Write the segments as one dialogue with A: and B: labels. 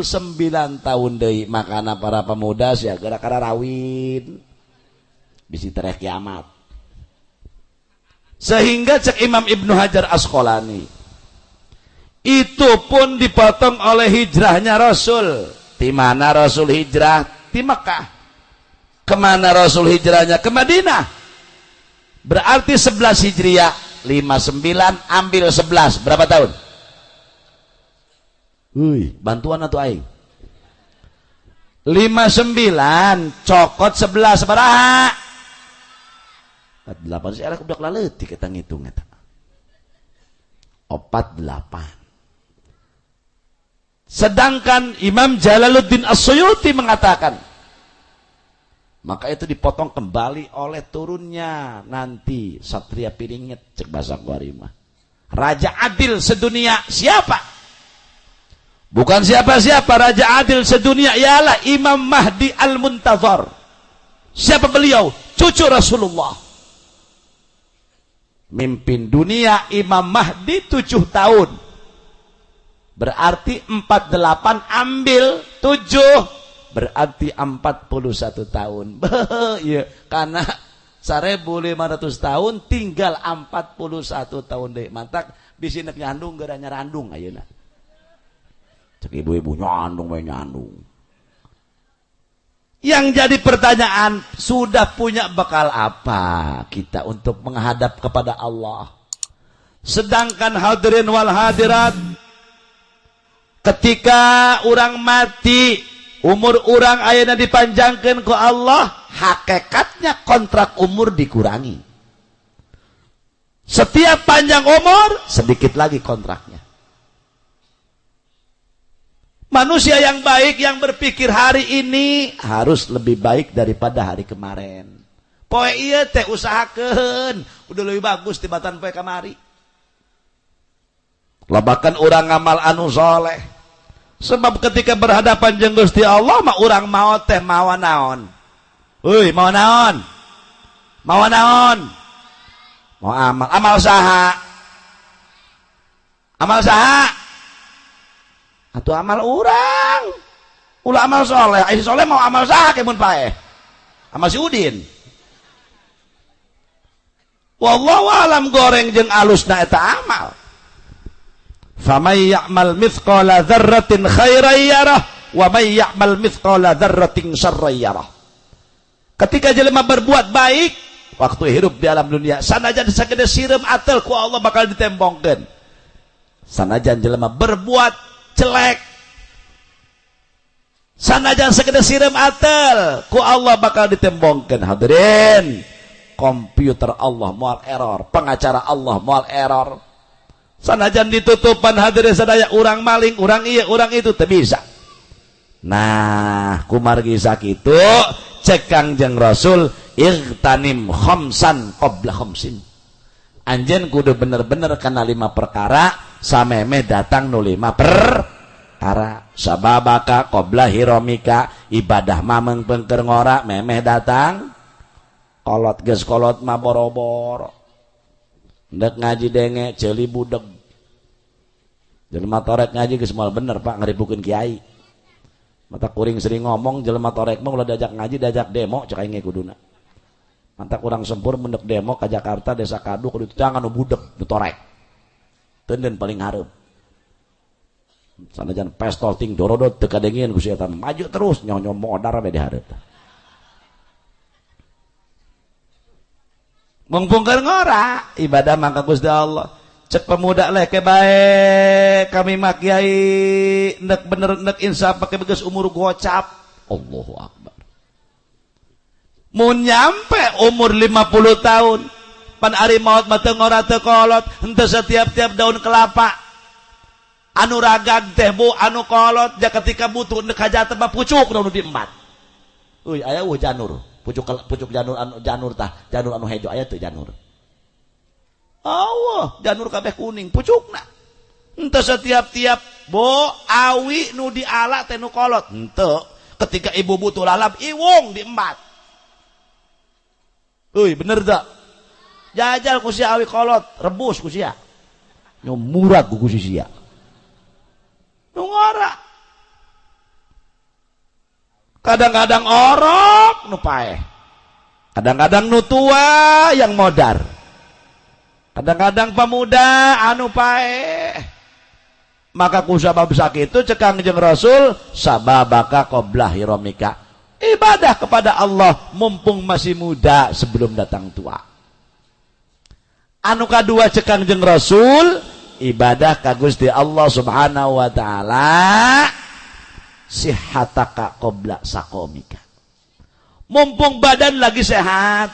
A: 9 tahun deui makana para pemuda sia gara-gara rawin. Bisi terek kiamat. Sehingga cek Imam Ibnu Hajar Asqalani itu pun dipotong oleh hijrahnya Rasul. Di mana Rasul hijrah? Di Mekah. Ke mana Rasul hijrahnya? Ke Madinah. Berarti 11 Hijriah 59 ambil 11 berapa tahun Wih, bantuan atau aing? 59 cokot 11 baraha 48 sih udah kelaletik kita ngitung eta 48 Sedangkan Imam Jalaluddin As-Suyuti mengatakan maka itu dipotong kembali oleh turunnya nanti Satria Piringit cek bahasa. Raja adil sedunia siapa? Bukan siapa-siapa Raja adil sedunia ialah Imam Mahdi Al-Muntazar. Siapa beliau? Cucu Rasulullah. Mimpin dunia Imam Mahdi tujuh tahun Berarti 48 ambil 7 berarti 41 tahun. Iya, karena 1500 tahun tinggal 41 tahun deh. Mantak bisa nak nyandung gara nyarandung ayeuna. Cek ibu-ibu nyandung we nyandung. Yang jadi pertanyaan, sudah punya bekal apa kita untuk menghadap kepada Allah? Sedangkan hadirin wal hadirat ketika orang mati umur orang ayana dipanjangkan ke Allah hakikatnya kontrak umur dikurangi setiap panjang umur sedikit lagi kontraknya manusia yang baik yang berpikir hari ini harus lebih baik daripada hari kemarin poe iya teh usahakan udah lebih bagus tibatan poe kamari labakan orang ngamal anu soleh Sebab ketika berhadapan jeung Gusti Allah mah urang mau teh mawa naon. Euy, mau naon? Mau naon? Mau amal. Amal saha? Amal saha? Atuh amal urang. Ulah amal soleh. Ai soleh mau amal saha ke mun pae? Amal si Udin. Wallahu alam goreng jeung alusna eta amal. Famay ya'mal mithqala dzarratin khairan yarah wa may ya'mal mithqala dzarratin syarran yarah. Ketika jelema berbuat baik waktu hidup di alam dunia, sanajan sagede sireum atel ku Allah bakal ditembongkeun. Sanajan jelema berbuat jelek. Sanajan sagede sireum atel ku Allah bakal ditembongkeun. Hadirin, komputer Allah moal error, pengacara Allah moal error. Sanajan ditutupan hadirin sadaya orang maling orang iya orang itu tak bisa. Nah kumargi sakitu cekang jeng rasul irtanim khomsan qobla khomsin anjen kudu bener-bener kena lima perkara sameme datang nu lima perkara sababaka qobla hiromika ibadah mameng pengker ngora memeh datang kolot ges kolot ma boro-boro Ndak ngaji denge celi budeg. Jelema torek ngaji geus moal bener Pak ngaribukeun kiai. Mata kuring sering ngomong jelema torek ulah diajak ngaji diajak demo cek aing kuduna. Manta kurang sempur mendek demo ke Jakarta desa Kadu kudu jangan budeg nu torek. Tenden paling hareup. Sanajan pestol ting dorodot teu kadengieun ku maju terus nyonyo modar we di hareup. Mengpungkar ngora ibadah mangka Gusti Allah. Cek pemuda leh ke baik kami makiai nek bener nek insaf pakai begas umur gocap. Allahu Akbar. Mau nyampe umur 50 tahun pan ari maut mata ngora teu kolot henteu setiap-tiap daun kelapa. Anu ragag teh bu anu kolot ja ketika butuh nek hajat mah pucuk nu diembat. Uy aya uh janur. Pucuk pucuk janur anu janur tah janur anu hejo aya teu janur. Allah janur kabeh kuning pucukna. Ente setiap-tiap bo awi nu diala teh nu kolot. Ente ketika ibu butuh lalap iwung diembat. Uy bener tak jajal ku awi kolot rebus ku sia nyu murah ku sia. Nu ngora kadang-kadang orok nu paeh. Kadang-kadang nu tua yang modar. Kadang-kadang pemuda anu paeh. Maka kusabab itu cekang jeng Rasul sababaka qoblah hiromika. Ibadah kepada Allah mumpung masih muda sebelum datang tua anu kedua cekang jeng Rasul ibadah kagus di Allah subhanahu wa ta'ala sihataka qabla sakomika. Mumpung badan lagi sehat.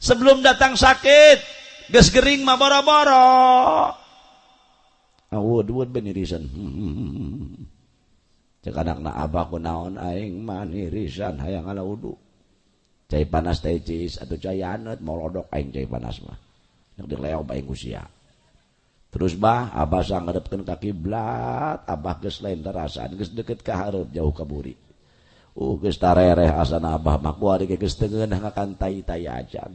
A: Sebelum datang sakit, gas gering mah boro-boro. Awud wud benirisan. Cek anak na naon aing manirisan hayang ala wudu. cai panas teh cis atau cai anet mau lodok aing cai panas mah. Yang di aing usia terus bah abah sang ngadepkeun ka kiblat abah geus lain terasaan geus deket ka hareup jauh ka buri. Uh geus tarereh asana abah mah kuari geus teungeunah ngakan tai-tai ajan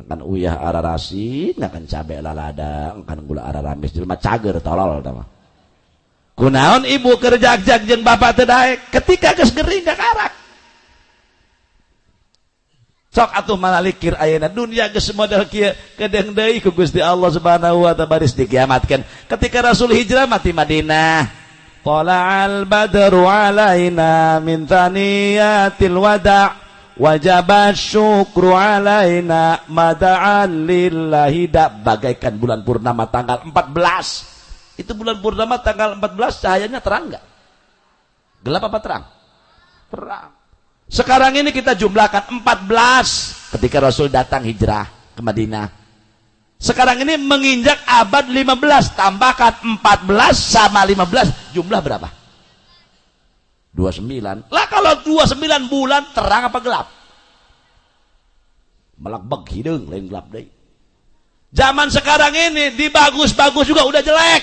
A: ngakan uyah ararasi ngakan cabe lalada ngakan gula araramis jelema cager tolol tama kunaon ibu kerja jak jeung bapak teu daek? Ketika geus gering ka karak sok atuh malalikir ayana. Dunia geus modal kieu kedeng deui ku Gusti Allah Subhanahu wa taala baris dikiamatkeun. Ketika Rasul hijrah mati Madinah. Al badru alaina min thaniyatil wada' wajib syukru alaina mada'an lillahi. Bagaikan bulan purnama tanggal 14 itu bulan purnama tanggal 14 cahayanya terang enggak gelap apa terang? Terang sekarang ini kita jumlahkan 14 ketika Rasul datang hijrah ke Madinah. Sekarang ini menginjak abad 15 tambahkan 14 sama 15 jumlah berapa? 29. Lah kalau 29 bulan terang apa gelap? Melakbek hidung lain gelap deh. Zaman sekarang ini dibagus-bagus juga udah jelek.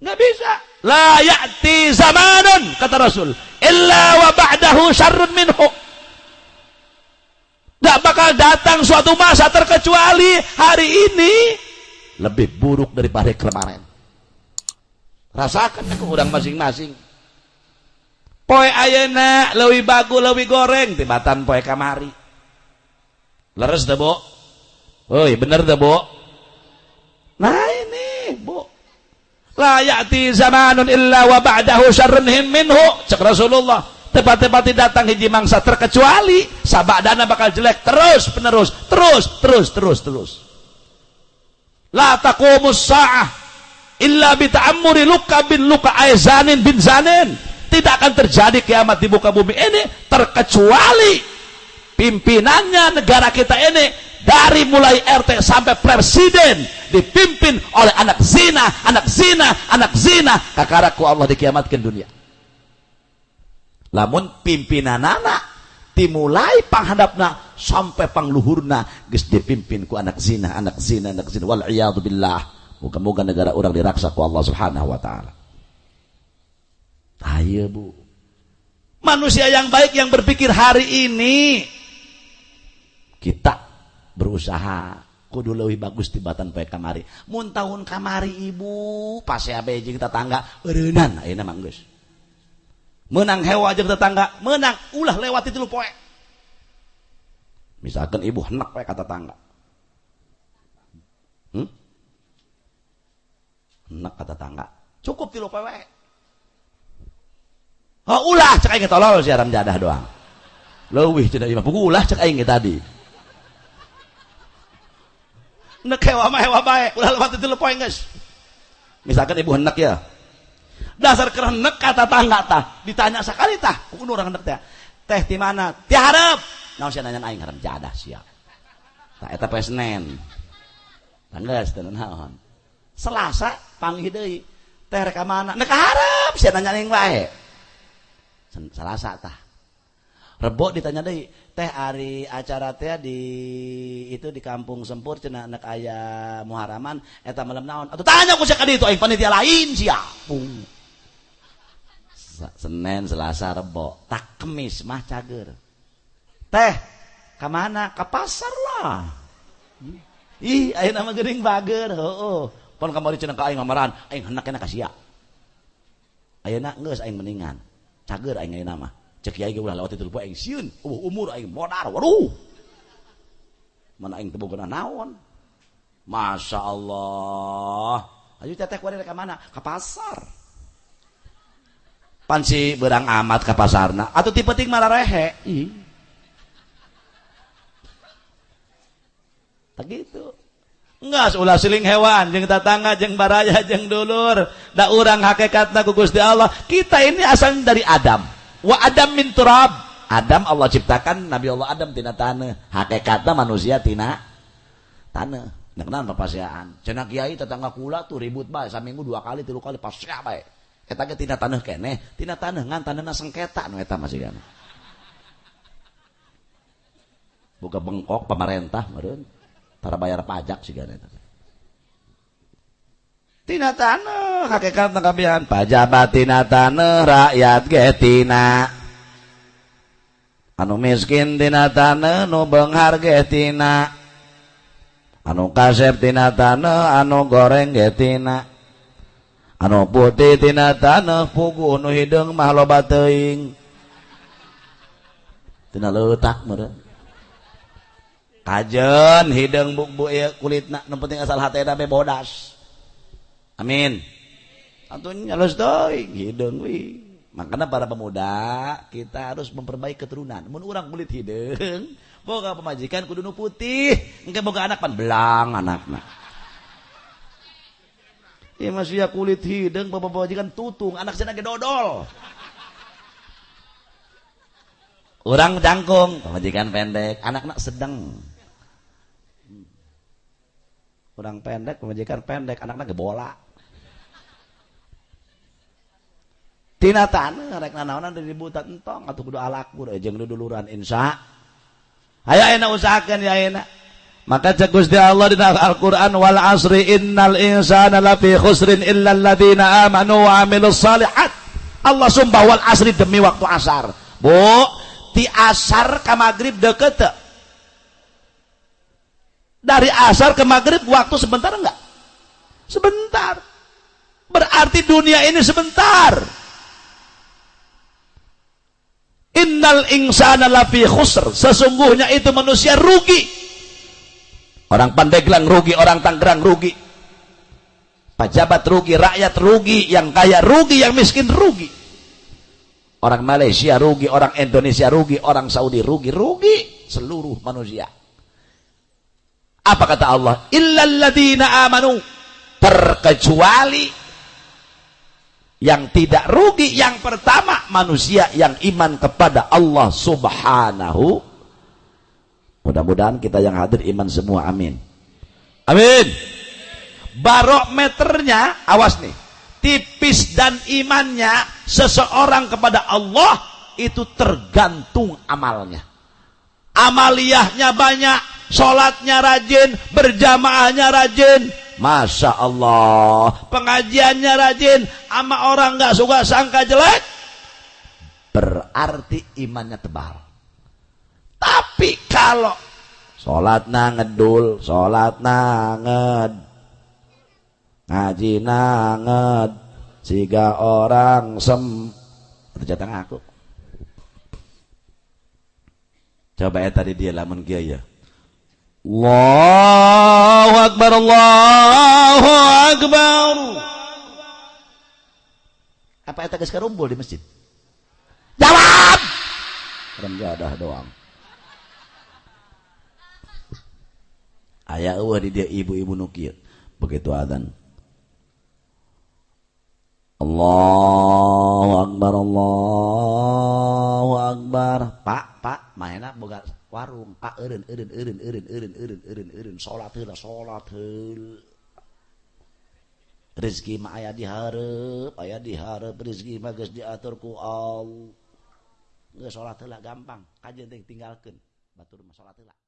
A: Nggak bisa. La ya'ti zamanun kata Rasul illa wa ba'dahu syarrun minhu. Nggak bakal datang suatu masa terkecuali hari ini lebih buruk daripada kemarin. Rasakan aku orang masing-masing. Poe ayana lebih bagus lebih goreng tibatan poe kamari. Leres dah, Bo? Oi, bener dah, Bo? Nah, ini, la ya'ti zamanun illa wa ba'dahu syarrun minhu. Cek Rasulullah tepat-tepat datang hiji mangsa terkecuali sabadana bakal jelek terus penerus terus terus terus terus. La taqumus sa'ah illa bi ta'ammuri luka bin luka aizanin bin zanin. Tidak akan terjadi kiamat di muka bumi ini terkecuali pimpinannya negara kita ini dari mulai RT sampai presiden dipimpin oleh anak zina, anak zina, anak zina. Kakaraku Allah dikiamatkan dunia. Lamun pimpinan anak dimulai panghadapna sampai pangluhurna geus dipimpin ku anak zina, anak zina, anak zina. Wal billah. Moga-moga negara orang diraksa ku Allah Subhanahu wa taala. Ayo Bu. Manusia yang baik yang berpikir hari ini kita berusaha. Kudu lebih bagus tibatan poe kamari. Mun tahun kamari ibu? Pas ya jeung tetangga. Eureunnan ayeuna mah geus menang hewa jeung tetangga. Menang. Ulah lewat itu poe. Misalkan ibu hendak poe kata tetangga. Hmm? kata tetangga. Cukup tilu poe oh ulah cek aing tolol siaran jadah doang. Leuwih cenah pugu ulah cek aing tadi nek hewa mah hewa baik ulah lewat itu lepoy guys. Misalkan ibu hendak ya. Dasar kerenek kata tangga tah ditanya sekali tah. Kudu orang hendak teh. Teh di mana? Ti harap naon sia nanya aing harap jadah siap tah eta poe Senin tanggeus teu naon. Selasa panggih deui. Teh rek mana? Nek harap sia nanya aing wae Selasa tah Rebo ditanya deh, teh hari acara teh di itu di kampung Sempur cina anak ayah Muharaman eta malam naon. Atau tanya ku sekali itu aing panitia lain sia. Senin, Selasa, Rebo, tak kemis mah cager. Teh, ke mana? Ke pasar lah. Ih, ayo nama gering bager, oh, Pon kamari cenah ka aing ngamaran, aing hendak kena ka sia. ayeuna geus aing meningan cager aing ayeuna mah cek kiai ge ulah lewat itu aing sieun uh, umur aing modar waduh. Mana aing teu boga naon? Masya Allah. Ayo teteh kuari ka mana ke pasar. Pansi berang amat ke pasarna. Atau tipe ting marah rehe. Ih. Tak gitu. Enggak, ulah siling hewan, jeng tetangga, jeng baraya, jeng dulur. Da urang hakikatna ku Gusti Allah. Kita ini asal dari Adam. Wa Adam min turab. Adam Allah ciptakan Nabi Allah Adam tina tanah. Hakikatna manusia tina tanah. Nah, kenapa papasiaan? Cenah kiai tetangga kula tuh ribut bae saminggu dua kali, tiga kali pas bae. Eta ge tina tanah keneh, tina tanah ngan tanahna sengketa nu eta masih kan. Buka bengkok pemerintah meureun para bayar pajak sih kan tina tanah hakikat kabihan pajabatina taneuh rakyat getina. Anu miskin tina taneuh nu beunghar getina. Anu kasep tina taneuh anu goreng getina. Anu putih tina taneuh pugu nu hideung mah loba teuing. Tina leutak meureun kajen hidung bu, buk kulit nak nu penting asal hati bodas. Amin. Antunya halus doi hidung wi makanya para pemuda kita harus memperbaiki keturunan mun urang kulit hidung boga pemajikan kudu nu putih engke boga anak pan belang anakna Iya masih ya kulit hidung bapak pemajikan tutung anak sana ge dodol Orang jangkung, pemajikan pendek, anak-anak sedang. Orang pendek, pemajikan pendek, anak-anak bola. Tina tanah rek nanaonan dari buta entong atau kudu alakur jeung duluran insya. Ayo enak usahakan ya enak. Maka cek Gusti Allah di Al-Qur'an wal asri innal insana lafi khusrin illa alladziina amanu wa amilus salihat. Allah sumpah wal asri demi waktu asar. Bu, ti asar ke maghrib deket dari asar ke maghrib waktu sebentar enggak sebentar berarti dunia ini sebentar innal insana lafi khusr sesungguhnya itu manusia rugi orang Pandeglang rugi orang Tangerang rugi pejabat rugi rakyat rugi yang kaya rugi yang miskin rugi Orang Malaysia rugi, orang Indonesia rugi, orang Saudi rugi, rugi seluruh manusia. Apa kata Allah? Illalladzina amanu. Terkecuali yang tidak rugi yang pertama manusia yang iman kepada Allah Subhanahu. Mudah-mudahan kita yang hadir iman semua. Amin. Amin. Barometernya awas nih tipis dan imannya seseorang kepada Allah itu tergantung amalnya amaliyahnya banyak sholatnya rajin berjamaahnya rajin Masya Allah. Pengajiannya rajin ama orang gak suka sangka jelek. Berarti imannya tebal. Tapi kalau sholat ngedul sholat nged. Ngaji nanget jika orang sem. Terjatang aku. Coba ya tadi dia lamun kia ya Allahu Akbar Allahu Akbar. Apa eta geus karumpul di masjid? Jawab! Rem jadah doang. Ayah eueuh di dia ibu-ibu nu begitu adzan. Allahu Akbar Allahu Akbar. Pak Pak mainna boga warung. Pak eureun eureun eureun eureun eureun eureun eureun eureun. Salat heula salat heula. Rezeki mah aya dihareup aya dihareup rezeki mah geus diatur ku Allah. Geus salat heula gampang. Kajeng teh tinggalkeun. Batur mah salat heula.